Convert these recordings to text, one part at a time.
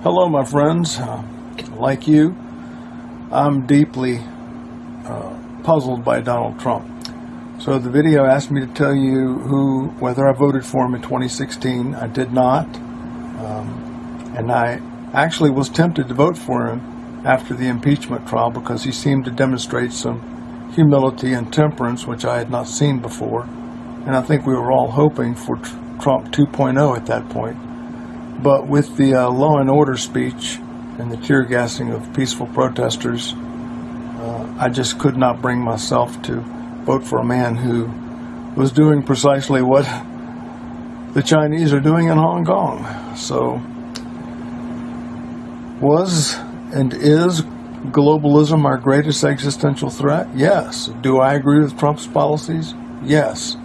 Hello, my friends. Uh, like you, I'm deeply uh, puzzled by Donald Trump. So the video asked me to tell you who, whether I voted for him in 2016. I did not, um, and I actually was tempted to vote for him after the impeachment trial because he seemed to demonstrate some humility and temperance, which I had not seen before. And I think we were all hoping for Trump 2.0 at that point. But with the uh, law and order speech and the tear gassing of peaceful protesters, uh, I just could not bring myself to vote for a man who was doing precisely what the Chinese are doing in Hong Kong. So, was and is globalism our greatest existential threat? Yes. Do I agree with Trump's policies? Yes.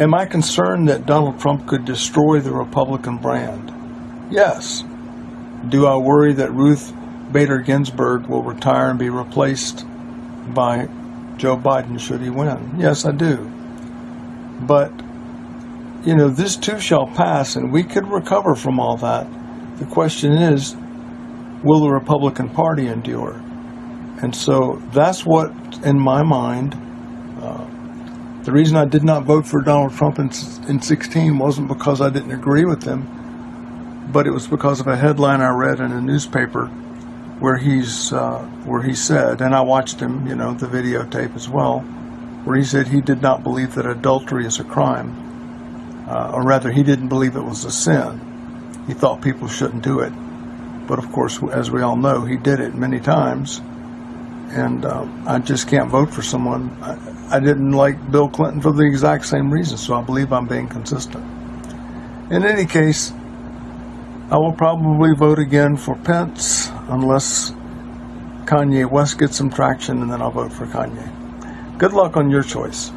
Am I concerned that Donald Trump could destroy the Republican brand? Yes. Do I worry that Ruth Bader Ginsburg will retire and be replaced by Joe Biden should he win? Yes, I do. But, you know, this too shall pass and we could recover from all that. The question is, will the Republican Party endure? And so that's what, in my mind, the reason I did not vote for Donald Trump in, in 16 wasn't because I didn't agree with him, but it was because of a headline I read in a newspaper where he's uh, where he said, and I watched him, you know, the videotape as well, where he said he did not believe that adultery is a crime, uh, or rather, he didn't believe it was a sin. He thought people shouldn't do it, but of course, as we all know, he did it many times and um, I just can't vote for someone. I, I, didn't like Bill Clinton for the exact same reason, so I believe I'm being consistent. In any case, I will probably vote again for Pence unless Kanye West gets some traction, and then I'll vote for Kanye. Good luck on your choice.